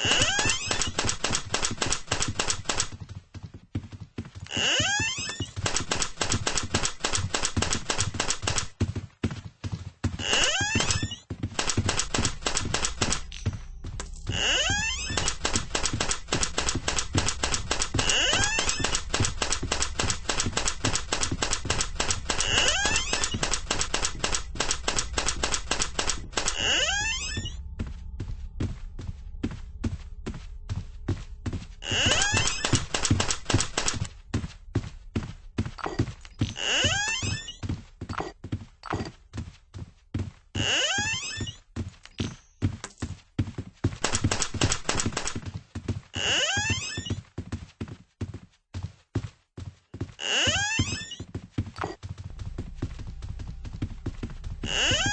Huh? Huh?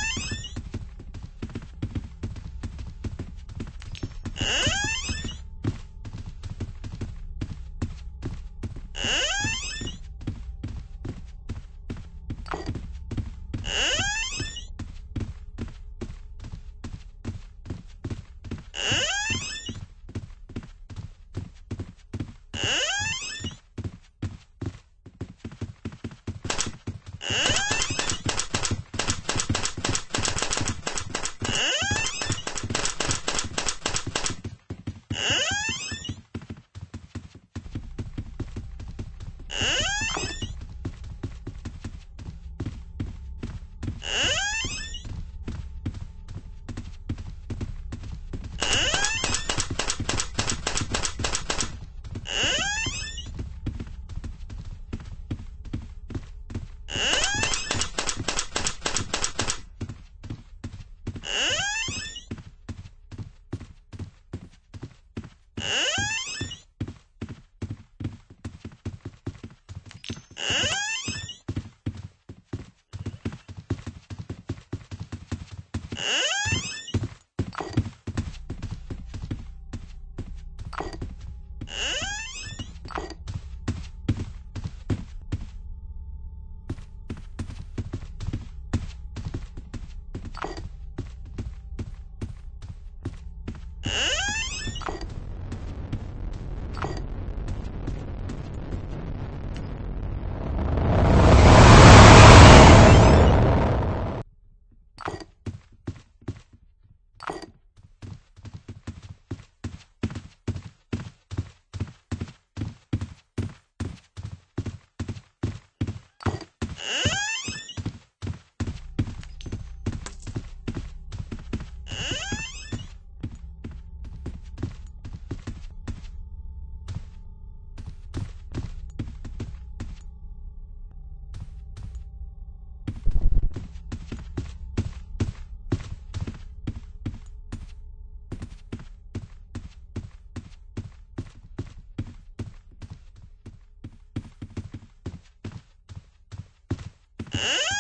응?